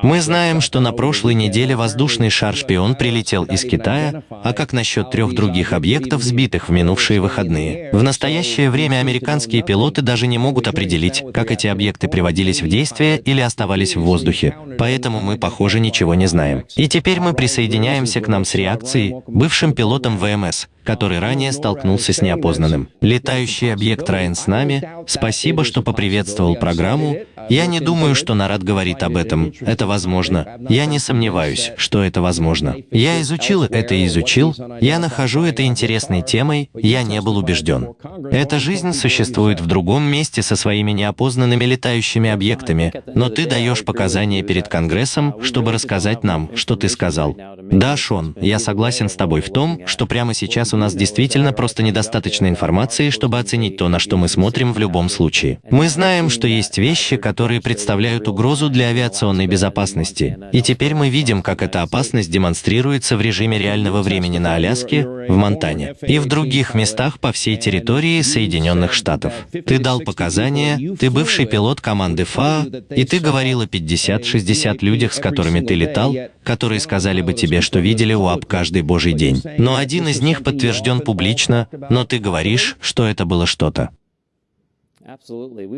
Мы знаем, что на прошлой неделе воздушный шар-шпион прилетел из Китая, а как насчет трех других объектов, сбитых в минувшие выходные? В настоящее время американские пилоты даже не могут определить, как эти объекты приводились в действие или оставались в воздухе, поэтому мы, похоже, ничего не знаем. И теперь мы присоединяемся к нам с реакцией, бывшим пилотом ВМС, который ранее столкнулся с неопознанным. Летающий объект Райан с нами. Спасибо, что поприветствовал программу. Я не думаю, что Нарад говорит об этом. Это возможно. Я не сомневаюсь, что это возможно. Я изучил это и изучил. Я нахожу это интересной темой. Я не был убежден. Эта жизнь существует в другом месте со своими неопознанными летающими объектами, но ты даешь показания перед Конгрессом, чтобы рассказать нам, что ты сказал. Да, Шон, я согласен с тобой в том, что прямо сейчас у нас действительно просто недостаточно информации, чтобы оценить то, на что мы смотрим в любом случае. Мы знаем, что есть вещи, которые представляют угрозу для авиационной безопасности. И теперь мы видим, как эта опасность демонстрируется в режиме реального времени на Аляске, в Монтане и в других местах по всей территории Соединенных Штатов. Ты дал показания, ты бывший пилот команды ФАА, и ты говорил о 50-60 людях, с которыми ты летал, которые сказали бы тебе, что видели УАП каждый божий день. Но один из них подтвердил, подтвержден публично, но ты говоришь, что это было что-то.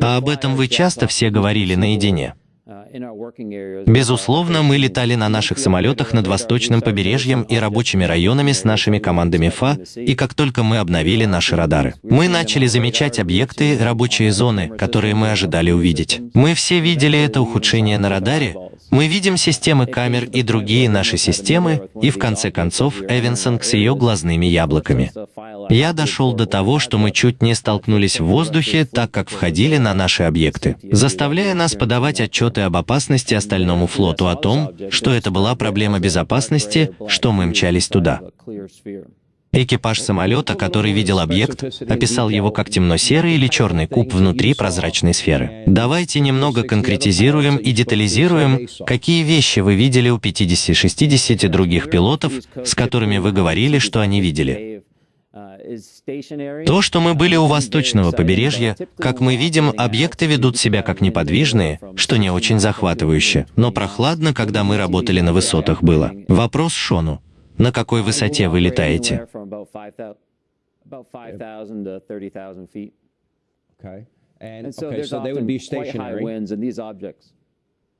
А об этом вы часто все говорили наедине. Безусловно, мы летали на наших самолетах над восточным побережьем и рабочими районами с нашими командами ФА, и как только мы обновили наши радары, мы начали замечать объекты, рабочие зоны, которые мы ожидали увидеть. Мы все видели это ухудшение на радаре, мы видим системы камер и другие наши системы, и в конце концов Эвенсон с ее глазными яблоками. Я дошел до того, что мы чуть не столкнулись в воздухе, так как входили на наши объекты, заставляя нас подавать отчеты об опасности остальному флоту о том, что это была проблема безопасности, что мы мчались туда. Экипаж самолета, который видел объект, описал его как темно-серый или черный куб внутри прозрачной сферы. Давайте немного конкретизируем и детализируем, какие вещи вы видели у 50-60 других пилотов, с которыми вы говорили, что они видели. То, что мы были у восточного побережья, как мы видим, объекты ведут себя как неподвижные, что не очень захватывающе, но прохладно, когда мы работали на высотах было. Вопрос Шону. На какой высоте вы летаете?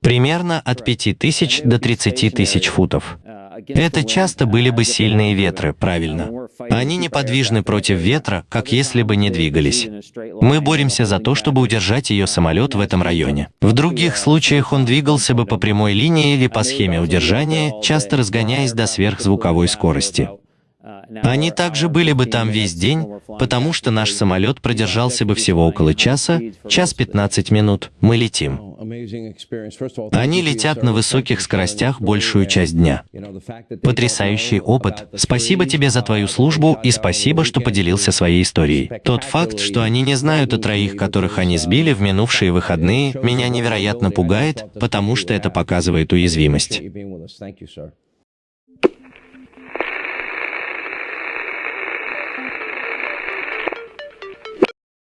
Примерно от 5000 до 30 тысяч футов. Это часто были бы сильные ветры, правильно. Они неподвижны против ветра, как если бы не двигались. Мы боремся за то, чтобы удержать ее самолет в этом районе. В других случаях он двигался бы по прямой линии или по схеме удержания, часто разгоняясь до сверхзвуковой скорости. Они также были бы там весь день, потому что наш самолет продержался бы всего около часа, час 15 минут, мы летим. Они летят на высоких скоростях большую часть дня. Потрясающий опыт. Спасибо тебе за твою службу и спасибо, что поделился своей историей. Тот факт, что они не знают о троих, которых они сбили в минувшие выходные, меня невероятно пугает, потому что это показывает уязвимость.